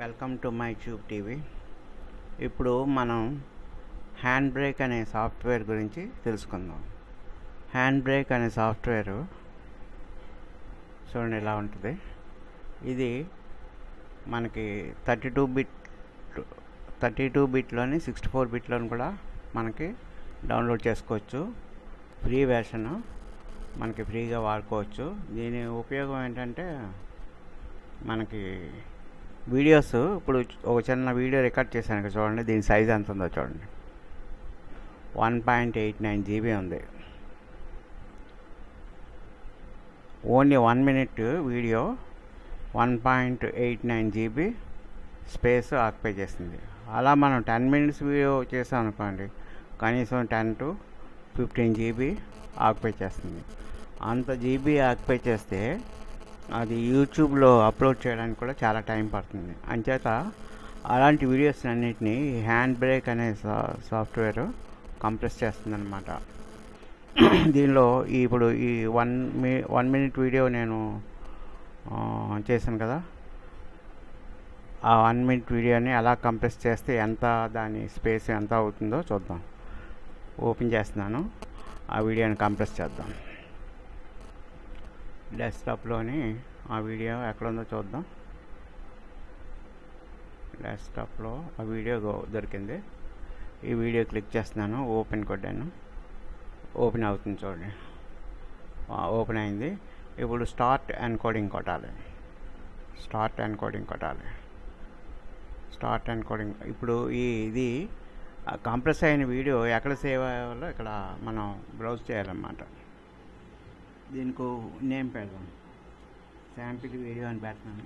Welcome to my tube TV. ఇప్పుడు మనం hand brake అనే సాఫ్ట్వేర్ గురించి తెలుసుకుందాం. హ్యాండ్ బ్రేక్ అనే సాఫ్ట్వేర్ చూడండి ఇలా ఉంటుంది. ఇది మనకి thirty two bit thirty two బిట్లోని sixty four బిట్లోని కూడా మనకి డౌన్లోడ్ చేసుకోవచ్చు. ఫ్రీ వెర్షన్ మనకి ఫ్రీగా వాడుకోవచ్చు. దీని ఉపయోగం ఏంటంటే మనకి వీడియోస్ ఇప్పుడు ఒక చిన్న వీడియో రికార్డ్ చేశాను ఇక్కడ చూడండి దీని సైజ్ ఎంత ఉందో చూడండి. One point eight nine GB ఉంది. Only one minute video one point eight nine GB space occupy చేస్తుంది అలా మనం టెన్ మినిట్స్ వీడియో చేసాం అనుకోండి కనీసం ten to fifteen GB occupy చేస్తుంది. అంత జీబీ ఆక్యుపై చేస్తే అది యూట్యూబ్లో అప్లోడ్ చేయడానికి కూడా చాలా టైం పడుతుంది. అంచేత అలాంటి వీడియోస్ అన్నిటినీ హ్యాండ్ బ్రేక్ అనే సా సాఫ్ట్వేర్ కంప్రెస్ చేస్తుందన్నమాట. దీనిలో ఇప్పుడు ఈ వన్ మీ వన్ మినిట్ వీడియో నేను చేశాను కదా. ఆ వన్ మినిట్ వీడియోని ఎలా కంప్రెస్ చేస్తే ఎంత దాని స్పేస్ ఎంత అవుతుందో చూద్దాం. ఓపెన్ చేస్తున్నాను. ఆ వీడియోని కంప్రెస్ చేద్దాం. డెస్క్టాప్లోని ఆ వీడియో ఎక్కడ ఉందో చూద్దాం. డెస్క్టాప్లో ఆ వీడియో దొరికింది. ఈ వీడియో క్లిక్ చేస్తున్నాను ఓపెన్ కొట్టాను. ఓపెన్ అవుతుంది చూడండి. ఓపెన్ అయింది. ఇప్పుడు స్టార్ట్ ఎన్కోడింగ్ కొట్టాలి. స్టార్ట్ ఎన్కోడింగ్ కొట్టాలి. స్టార్ట్ ఎన్కోడింగ్ ఇప్పుడు ఈ ఇది కంప్రెస్ అయిన వీడియో ఎక్కడ సేవ్ అయ్యాలో ఇక్కడ మనం బ్రౌజ్ చేయాలన్నమాట. దీనికి నేమ్ పెడదాం. శాంపిల్ వీడియో అని పెడతాను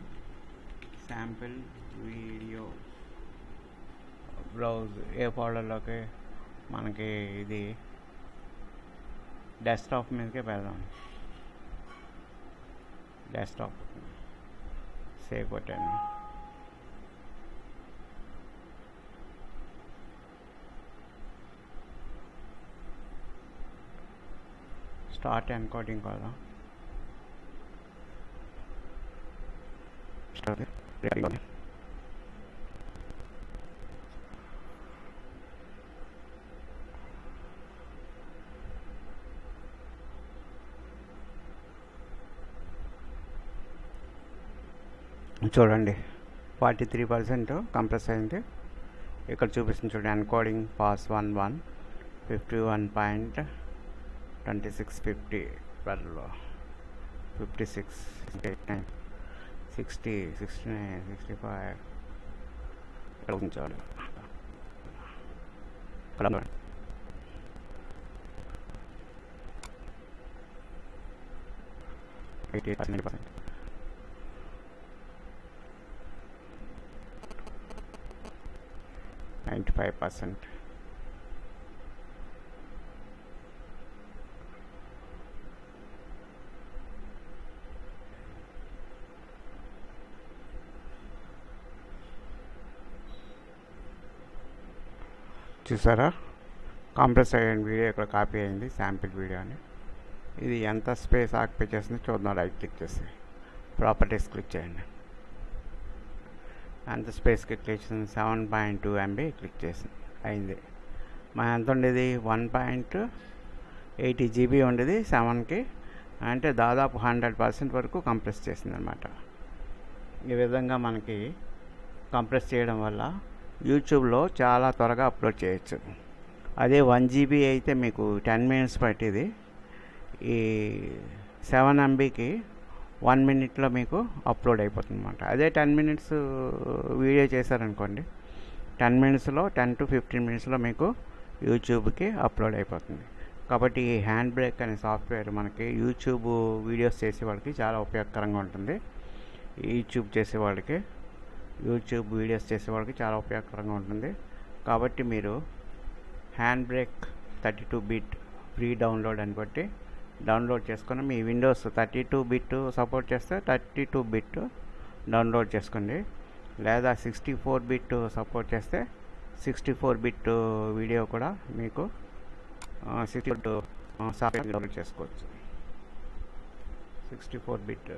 శాంపిల్ వీడియో. బ్రౌజ్ ఏ ఫోల్డర్లోకి? మనకి ఇది డెస్క్టాప్ మీదకే పెడదాం. డెస్క్టాప్. సేవ్ కొట్టాను స్టార్ట్ ఎన్కోడింగ్ కదా. రికార్డింగ్ చూడండి ఫార్టీ త్రీ పర్సెంట్ కంప్రెస్ అయింది. ఇక్కడ చూపిస్తుంది చూడండి encoding pass one one fifty one point 2650 12 56 60 69 65 Column. Eighty eight. Ninety five percent. చూసారా? కాంప్రెస్ అయిన వీడియో ఇక్కడ కాపీ అయింది శాంపిల్ వీడియో అని. ఇది ఎంత స్పేస్ ఆక్యుపై చేస్తుందో చూద్దాం రైట్ క్లిక్ చేసి. ప్రాపర్టీస్ క్లిక్ చేయండి. ఎంత స్పేస్కి క్లిక్ చేసింది? Seven point two MB click చేసింది అయింది. మా ఎంత ఉండేది? వన్ పాయింట్ ఎయిటీ జీబీ ఉండేది సెవెన్కి అంటే దాదాపు హండ్రెడ్ పర్సెంట్ వరకు కంప్రెస్ చేసింది అనమాట ఈ విధంగా మనకి కంప్రెస్ చేయడం వల్ల యూట్యూబ్లో చాలా త్వరగా అప్లోడ్ చేయొచ్చు. అదే వన్ జీబీ అయితే మీకు టెన్ మినిట్స్ పట్టేది. ఈ సెవెన్ ఎంబీకి వన్ మినిట్లో మీకు అప్లోడ్ అయిపోతుంది అనమాట అదే టెన్ మినిట్స్ వీడియో చేశారనుకోండి టెన్ మినిట్స్లో టెన్ టు ఫిఫ్టీన్ మినిట్స్లో మీకు యూట్యూబ్కి అప్లోడ్ అయిపోతుంది. కాబట్టి ఈ హ్యాండ్ బ్రేక్ అనే సాఫ్ట్వేర్ మనకి యూట్యూబ్ వీడియోస్ చేసే వాళ్ళకి చాలా ఉపయోగకరంగా ఉంటుంది. యూట్యూబ్ చేసే వాళ్ళకి యూట్యూబ్ వీడియోస్ చేసేవాళ్ళకి చాలా ఉపయోగకరంగా ఉంటుంది. కాబట్టి మీరు HandBrake thirty two bit free download అని బట్టి డౌన్లోడ్ చేసుకుని మీ Windows thirty two bit support చేస్తే థర్టీ టూ బిట్ డౌన్లోడ్ చేసుకోండి. లేదా సిక్స్టీ ఫోర్ బిట్ సపోర్ట్ చేస్తే సిక్స్టీ ఫోర్ బిట్ వీడియో కూడా మీకు సిక్స్టీ ఫోర్ సాఫ్ట్వేర్ డౌన్లోడ్ చేసుకోవచ్చు. సిక్స్టీ ఫోర్ బిట్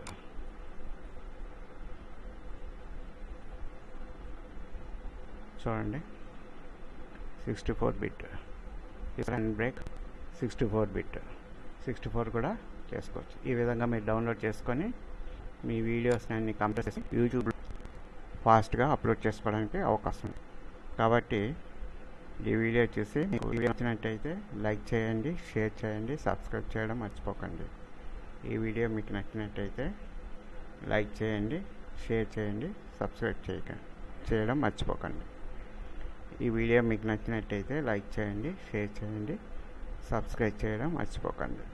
చూడండి. Sixty four bit HandBrake sixty four bit sixty four కూడా చేసుకోవచ్చు. ఈ విధంగా మీరు డౌన్లోడ్ చేసుకొని మీ వీడియోస్ని అన్ని కంప్రెస్ చేసి యూట్యూబ్ ఫాస్ట్గా అప్లోడ్ చేసుకోవడానికి అవకాశం ఉంది. కాబట్టి ఈ వీడియో చూసి మీకు వీడియో నచ్చినట్టయితే లైక్ చేయండి షేర్ చేయండి సబ్స్క్రైబ్ చేయడం మర్చిపోకండి. ఈ వీడియో మీకు నచ్చినట్టయితే లైక్ చేయండి షేర్ చేయండి సబ్స్క్రైబ్ చేయకండి చేయడం మర్చిపోకండి. ఈ వీడియో మీకు నచ్చినట్టయితే లైక్ చేయండి షేర్ చేయండి సబ్స్క్రైబ్ చేయడం మర్చిపోకండి.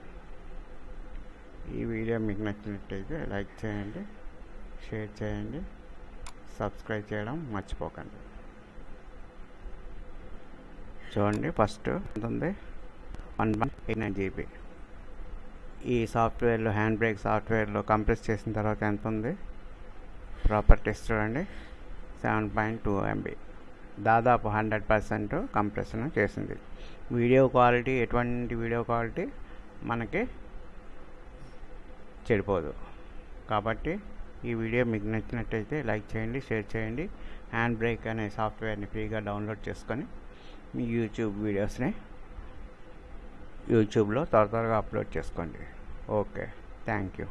ఈ వీడియో మీకు నచ్చినట్టయితే లైక్ చేయండి షేర్ చేయండి సబ్స్క్రైబ్ చేయడం మర్చిపోకండి. చూడండి ఫస్ట్ ఎంత ఉంది one one eight nine GB. ఈ సాఫ్ట్వేర్లో హ్యాండ్ బ్రేక్ సాఫ్ట్వేర్లో కంప్రెస్ చేసిన తర్వాత ఎంత ఉంది ప్రాపర్టీస్ చూడండి. Seven point two MB. దాదాపు హండ్రెడ్ పర్సెంట్ కంప్రెషన్ చేసింది. వీడియో క్వాలిటీ ఎటువంటి వీడియో క్వాలిటీ మనకి చెడిపోదు. కాబట్టి ఈ వీడియో మీకు నచ్చినట్టయితే లైక్ చేయండి షేర్ చేయండి. హ్యాండ్ బ్రేక్ అనే సాఫ్ట్వేర్ని ఫ్రీగా డౌన్లోడ్ చేసుకొని మీ యూట్యూబ్ వీడియోస్ని యూట్యూబ్లో త్వర త్వరగా అప్లోడ్ చేసుకోండి. Okay thank you.